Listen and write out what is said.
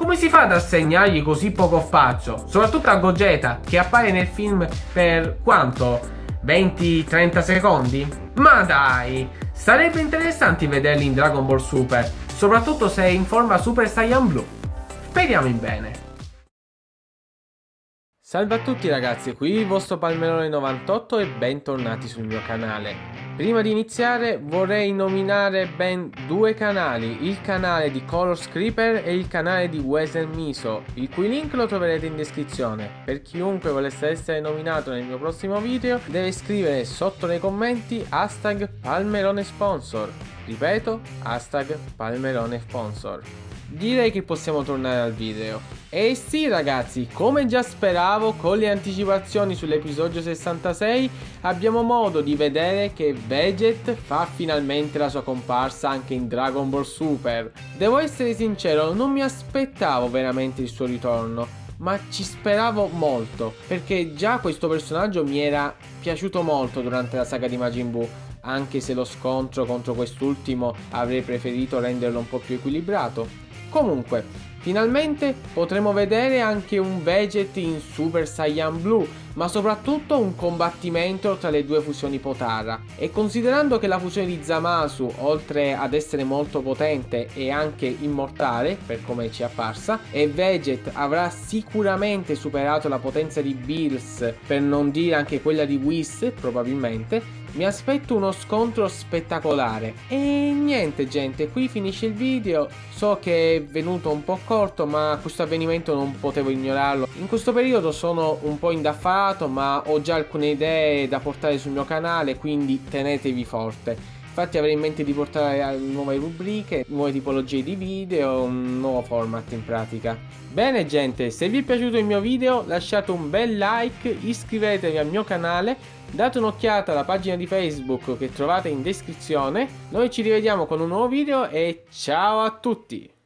Come si fa ad assegnargli così poco spazio? Soprattutto a Gogeta, che appare nel film per quanto? 20-30 secondi? Ma dai! Sarebbe interessante vederli in Dragon Ball Super, soprattutto se è in forma Super Saiyan Blue. Speriamo in bene. Salve a tutti ragazzi, qui il vostro Palmerone98 e bentornati sul mio canale. Prima di iniziare vorrei nominare ben due canali, il canale di Color Creeper e il canale di Wesley Miso, il cui link lo troverete in descrizione. Per chiunque volesse essere nominato nel mio prossimo video deve scrivere sotto nei commenti hashtag Palmerone Sponsor. Ripeto, hashtag Palmerone Sponsor direi che possiamo tornare al video. E sì ragazzi, come già speravo, con le anticipazioni sull'episodio 66 abbiamo modo di vedere che Veget fa finalmente la sua comparsa anche in Dragon Ball Super. Devo essere sincero, non mi aspettavo veramente il suo ritorno ma ci speravo molto perché già questo personaggio mi era piaciuto molto durante la saga di Majin Buu anche se lo scontro contro quest'ultimo avrei preferito renderlo un po' più equilibrato Comunque, finalmente potremo vedere anche un Veget in Super Saiyan Blue, ma soprattutto un combattimento tra le due fusioni Potara. E considerando che la fusione di Zamasu, oltre ad essere molto potente, è anche immortale, per come ci è apparsa, e Veget avrà sicuramente superato la potenza di Bills, per non dire anche quella di Whis, probabilmente, mi aspetto uno scontro spettacolare. E niente gente qui finisce il video. So che è venuto un po' corto ma questo avvenimento non potevo ignorarlo. In questo periodo sono un po' indaffarato ma ho già alcune idee da portare sul mio canale quindi tenetevi forte Infatti avrei in mente di portare nuove rubriche, nuove tipologie di video, un nuovo format in pratica. Bene gente, se vi è piaciuto il mio video lasciate un bel like, iscrivetevi al mio canale, date un'occhiata alla pagina di Facebook che trovate in descrizione. Noi ci rivediamo con un nuovo video e ciao a tutti!